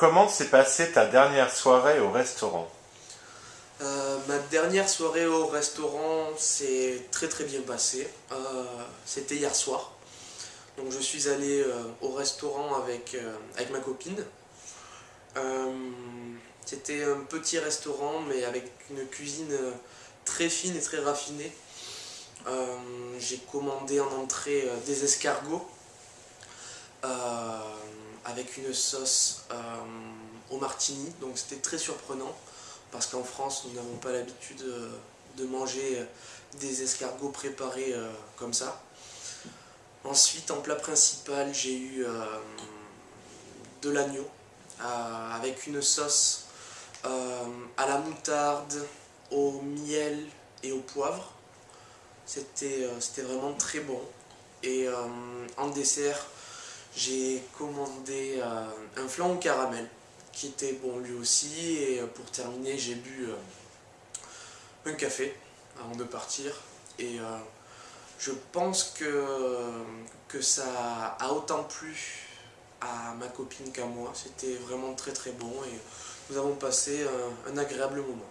Comment s'est passée ta dernière soirée au restaurant euh, Ma dernière soirée au restaurant s'est très très bien passée. Euh, c'était hier soir. Je suis allé euh, au restaurant avec, avec ma copine. C'était un petit restaurant mais avec une cuisine très fine et très raffinée. J'ai commandé en entrée des escargots avec une sauce euh, au martini, donc c'était très surprenant parce qu'en France nous n'avons pas l'habitude euh, de manger euh, des escargots préparés comme ça. Ensuite en plat principal j'ai eu de l'agneau avec une sauce à la moutarde, au miel et au poivre. C'était vraiment très bon. Et en dessert, j'ai commandé euh, un flan au caramel qui était bon lui aussi et euh, pour terminer j'ai bu euh, un café avant de partir et je pense que, que ça a autant plu à ma copine qu'à moi, c'était vraiment très très bon et nous avons passé un agréable moment.